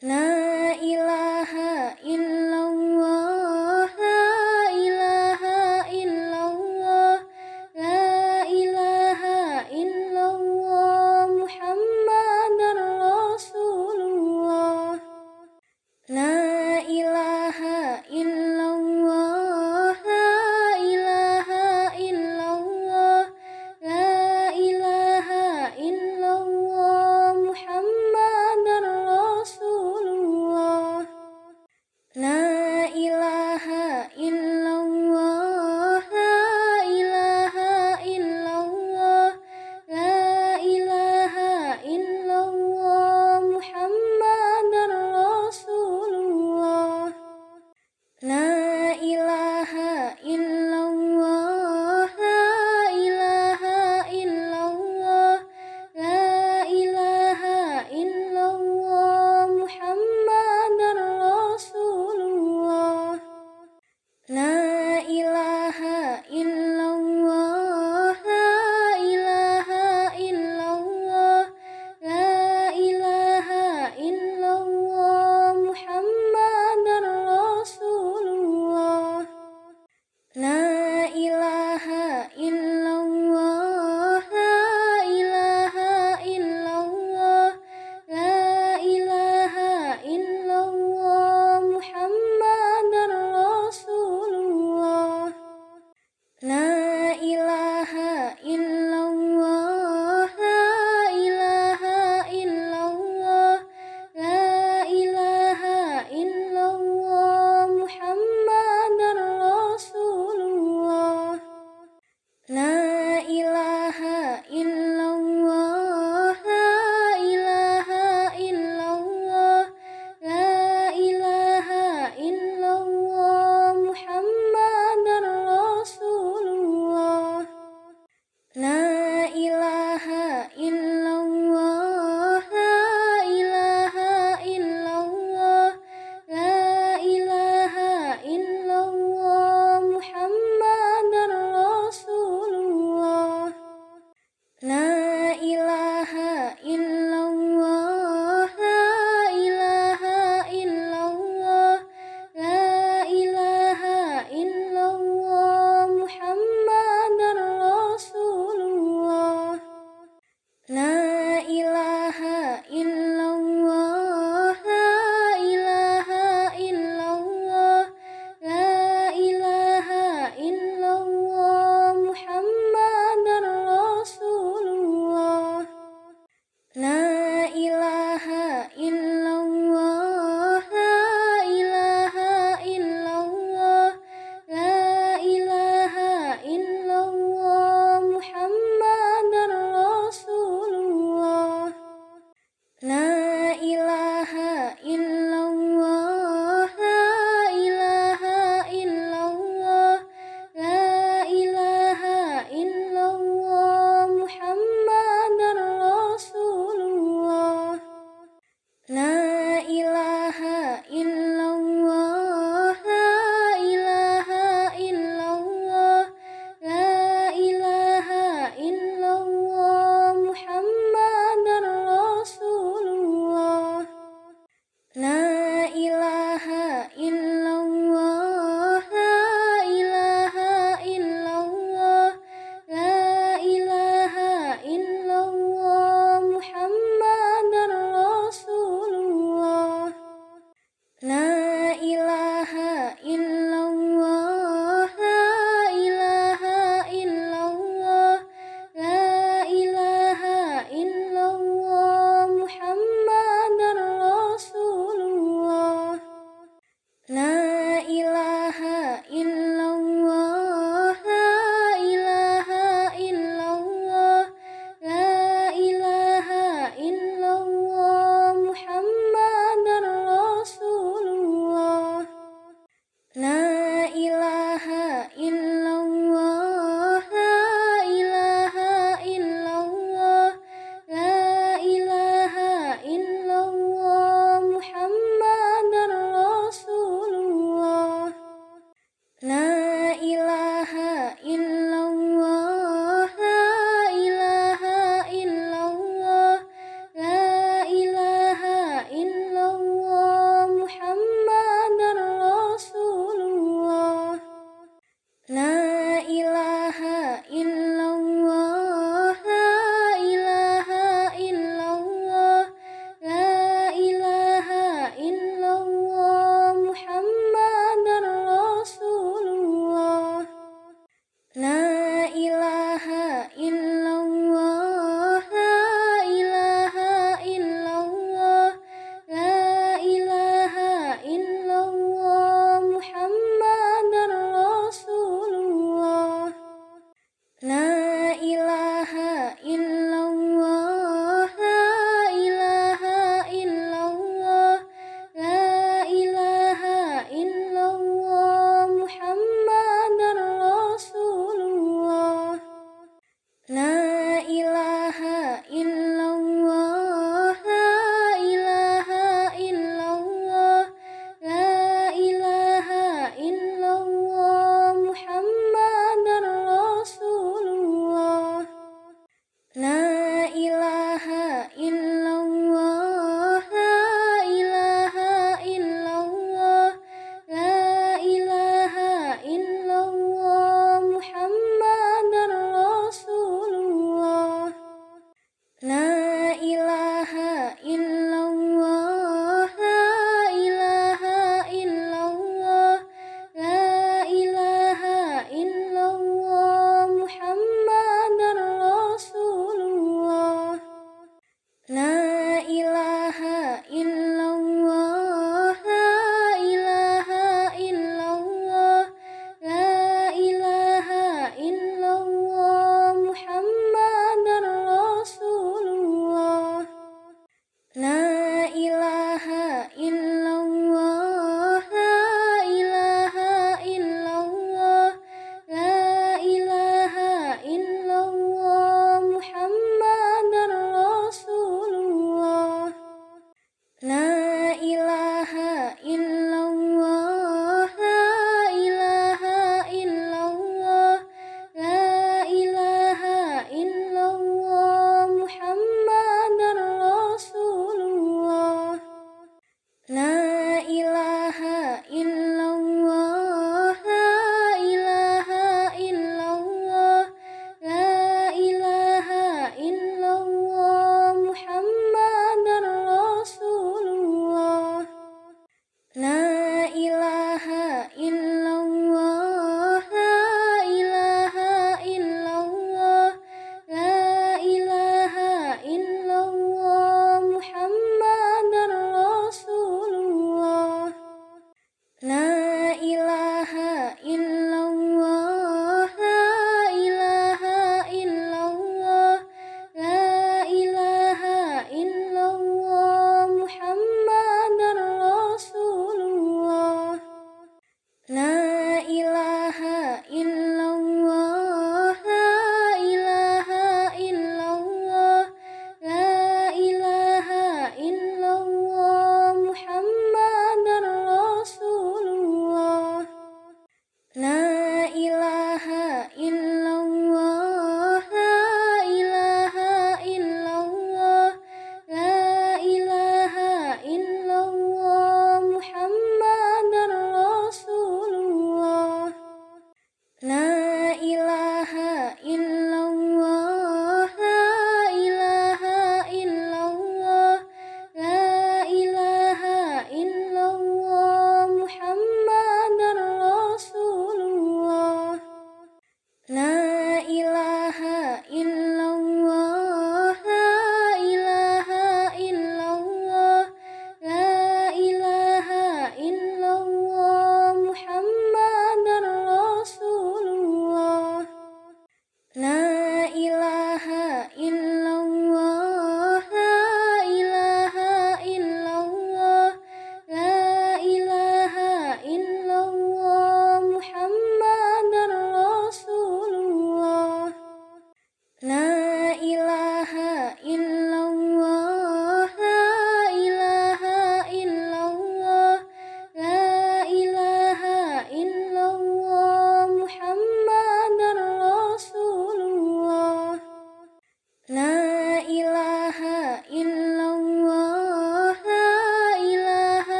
啦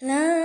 啦。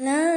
La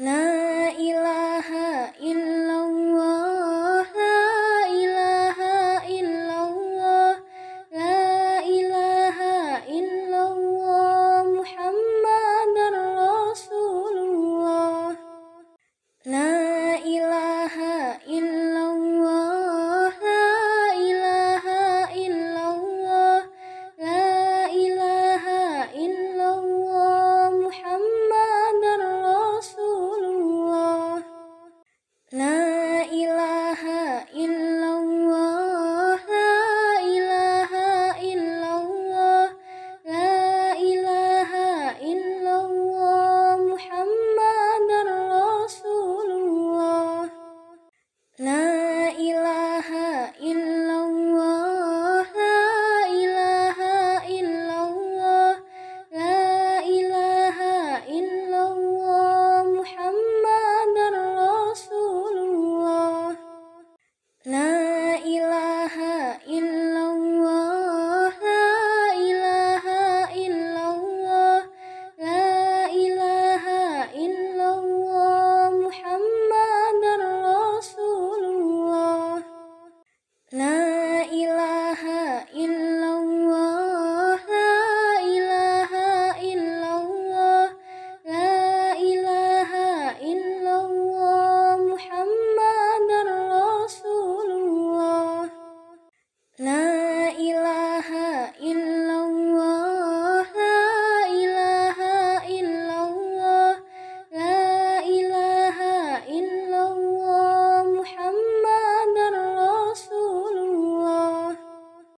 La